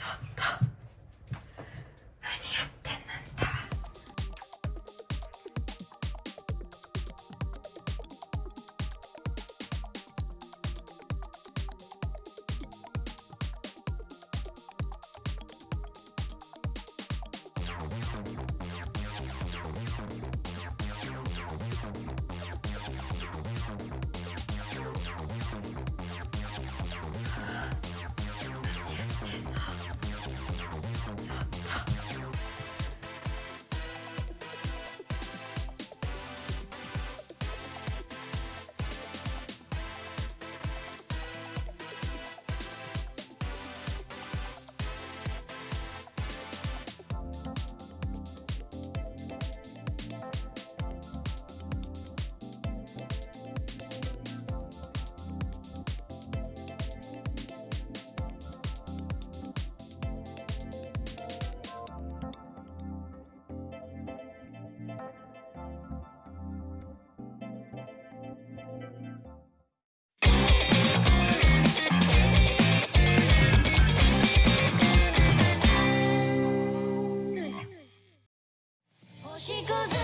잤다 She.